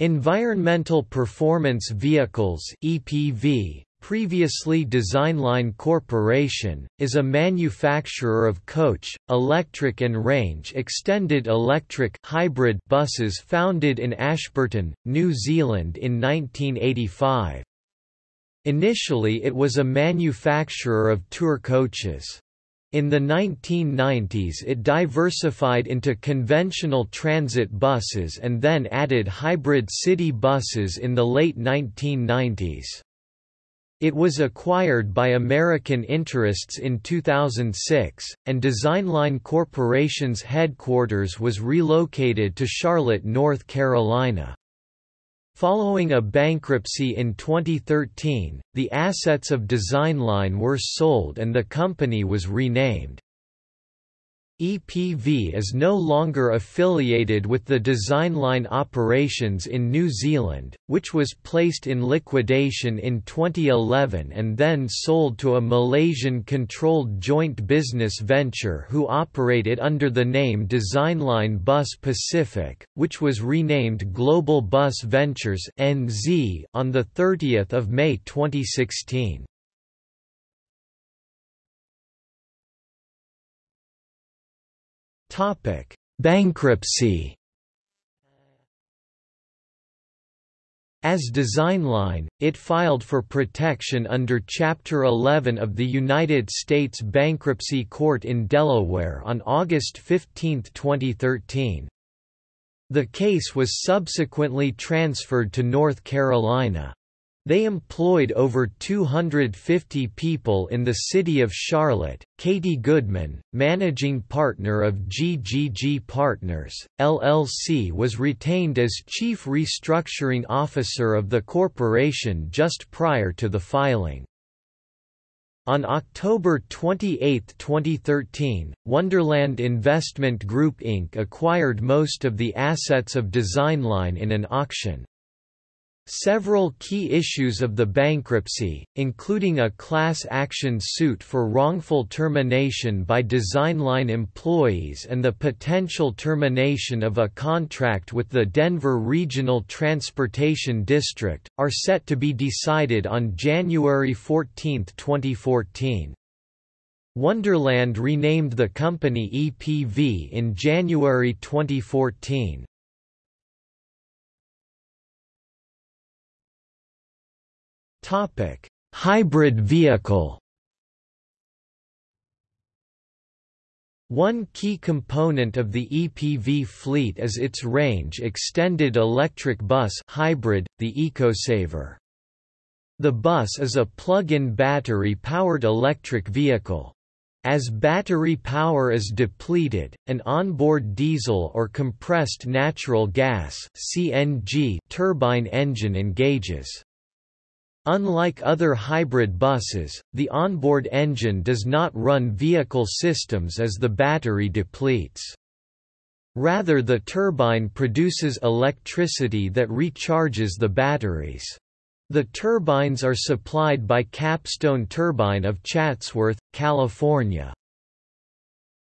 Environmental Performance Vehicles (EPV), previously Designline Corporation, is a manufacturer of coach, electric and range-extended electric hybrid buses founded in Ashburton, New Zealand in 1985. Initially it was a manufacturer of tour coaches. In the 1990s it diversified into conventional transit buses and then added hybrid city buses in the late 1990s. It was acquired by American interests in 2006, and Designline Corporation's headquarters was relocated to Charlotte, North Carolina. Following a bankruptcy in 2013, the assets of Designline were sold and the company was renamed. EPV is no longer affiliated with the Designline operations in New Zealand, which was placed in liquidation in 2011 and then sold to a Malaysian-controlled joint business venture who operated under the name Designline Bus Pacific, which was renamed Global Bus Ventures NZ on 30 May 2016. Topic: Bankruptcy. As Designline, it filed for protection under Chapter 11 of the United States Bankruptcy Court in Delaware on August 15, 2013. The case was subsequently transferred to North Carolina. They employed over 250 people in the city of Charlotte. Katie Goodman, managing partner of GGG Partners, LLC, was retained as chief restructuring officer of the corporation just prior to the filing. On October 28, 2013, Wonderland Investment Group Inc. acquired most of the assets of Designline in an auction. Several key issues of the bankruptcy, including a class action suit for wrongful termination by Designline employees and the potential termination of a contract with the Denver Regional Transportation District, are set to be decided on January 14, 2014. Wonderland renamed the company EPV in January 2014. Topic: Hybrid vehicle. One key component of the EPV fleet is its range-extended electric bus hybrid, the EcoSaver. The bus is a plug-in battery-powered electric vehicle. As battery power is depleted, an onboard diesel or compressed natural gas (CNG) turbine engine engages. Unlike other hybrid buses, the onboard engine does not run vehicle systems as the battery depletes. Rather the turbine produces electricity that recharges the batteries. The turbines are supplied by Capstone Turbine of Chatsworth, California.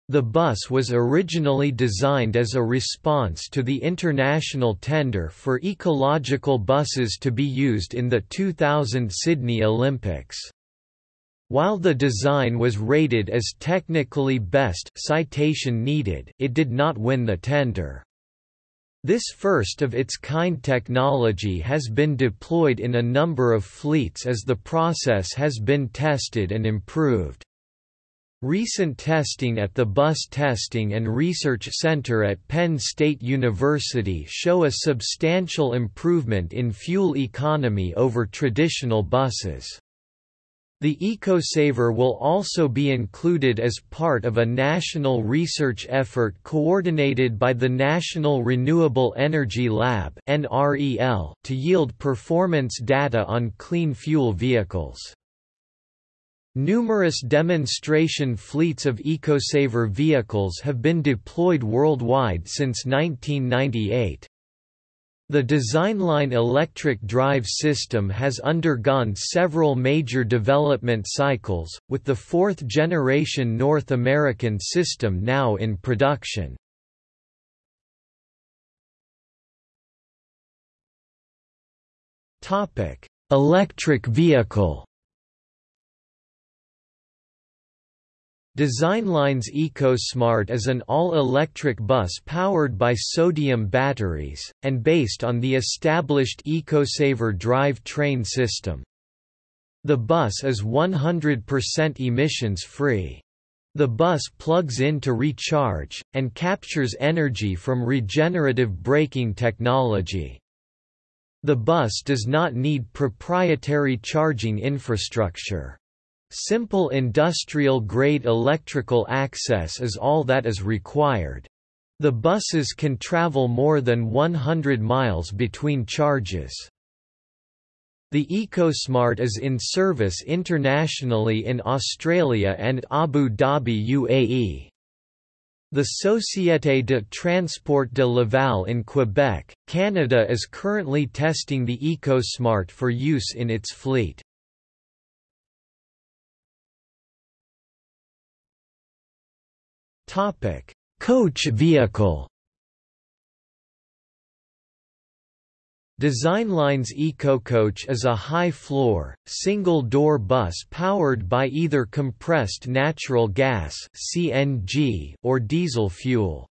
The bus was originally designed as a response to the international tender for ecological buses to be used in the 2000 Sydney Olympics. While the design was rated as technically best citation needed, it did not win the tender. This first-of-its-kind technology has been deployed in a number of fleets as the process has been tested and improved. Recent testing at the Bus Testing and Research Center at Penn State University show a substantial improvement in fuel economy over traditional buses. The EcoSaver will also be included as part of a national research effort coordinated by the National Renewable Energy Lab to yield performance data on clean fuel vehicles. Numerous demonstration fleets of EcoSaver vehicles have been deployed worldwide since 1998. The Designline electric drive system has undergone several major development cycles, with the fourth-generation North American system now in production. Electric vehicle. Designline's EcoSmart is an all-electric bus powered by sodium batteries, and based on the established EcoSaver drive train system. The bus is 100% emissions-free. The bus plugs in to recharge, and captures energy from regenerative braking technology. The bus does not need proprietary charging infrastructure. Simple industrial-grade electrical access is all that is required. The buses can travel more than 100 miles between charges. The EcoSmart is in service internationally in Australia and Abu Dhabi UAE. The Société de Transport de Laval in Quebec, Canada is currently testing the EcoSmart for use in its fleet. Coach vehicle. Designline's EcoCoach is a high-floor, single-door bus powered by either compressed natural gas (CNG) or diesel fuel.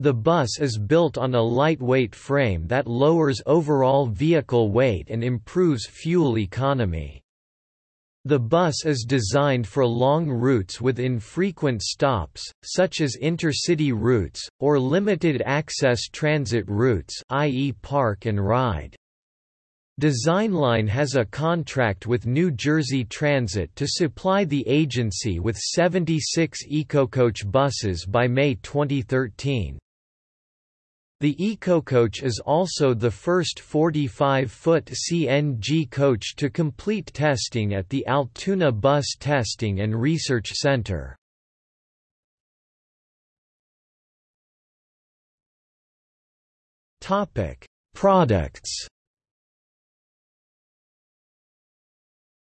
The bus is built on a lightweight frame that lowers overall vehicle weight and improves fuel economy. The bus is designed for long routes with infrequent stops, such as intercity routes, or limited-access transit routes i.e. park and ride. Designline has a contract with New Jersey Transit to supply the agency with 76 EcoCoach buses by May 2013. The EcoCoach is also the first 45-foot CNG coach to complete testing at the Altoona Bus Testing and Research Center. Products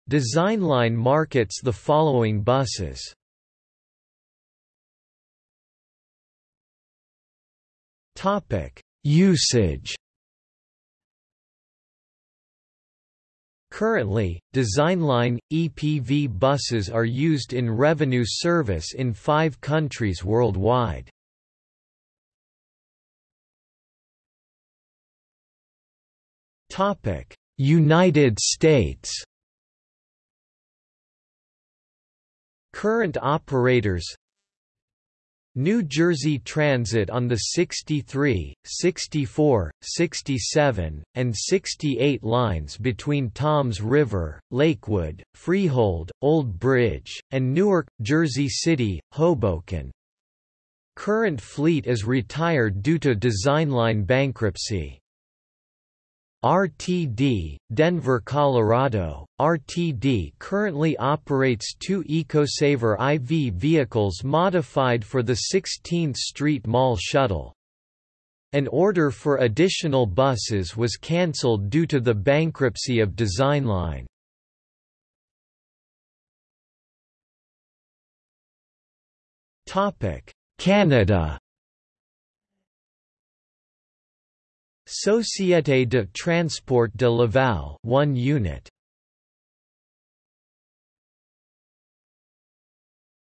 Designline markets the following buses Topic: Usage. Currently, Designline EPV buses are used in revenue service in 5 countries worldwide. Topic: United States. Current operators New Jersey Transit on the 63, 64, 67, and 68 lines between Toms River, Lakewood, Freehold, Old Bridge, and Newark, Jersey City, Hoboken. Current fleet is retired due to Designline bankruptcy. RTD, Denver, Colorado. RTD currently operates two EcoSaver IV vehicles modified for the 16th Street Mall shuttle. An order for additional buses was cancelled due to the bankruptcy of Designline. Canada Société de Transport de Laval 1 unit.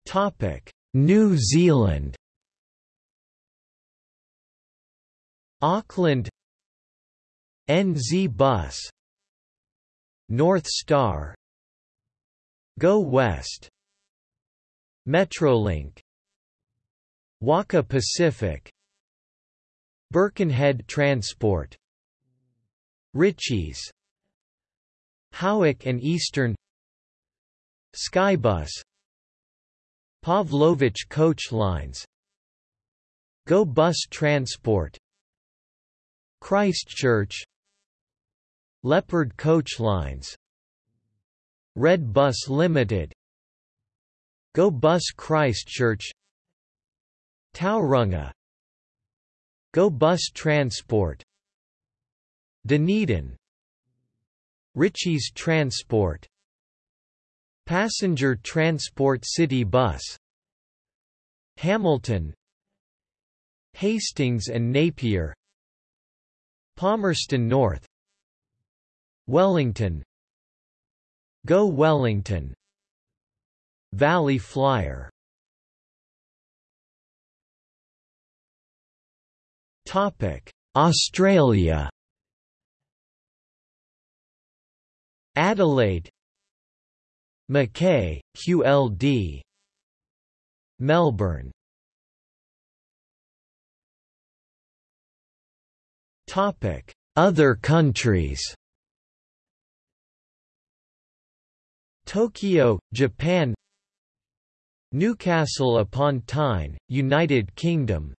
Topic New Zealand. Auckland. NZ Bus. North Star. Go West. Metrolink. Waka Pacific Birkenhead Transport Ritchies Howick and Eastern Skybus Pavlovich Coach Lines Go Bus Transport Christchurch Leopard Coach Lines Red Bus Limited Go Bus Christchurch Tauranga Go Bus Transport. Dunedin. Ritchie's Transport. Passenger Transport City Bus. Hamilton. Hastings and Napier. Palmerston North. Wellington. Go Wellington. Valley Flyer Australia Adelaide Mackay, QLD Melbourne Topic: Other countries Tokyo, Japan Newcastle upon Tyne, United Kingdom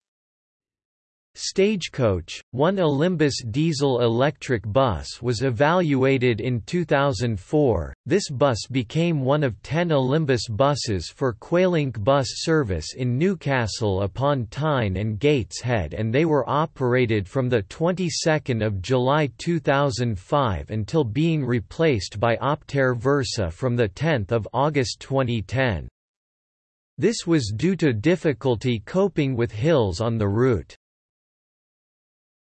Stagecoach, one Olympus diesel-electric bus was evaluated in 2004. This bus became one of 10 Olympus buses for Quaylink bus service in Newcastle upon Tyne and Gateshead and they were operated from the 22nd of July 2005 until being replaced by Optare Versa from the 10th of August 2010. This was due to difficulty coping with hills on the route.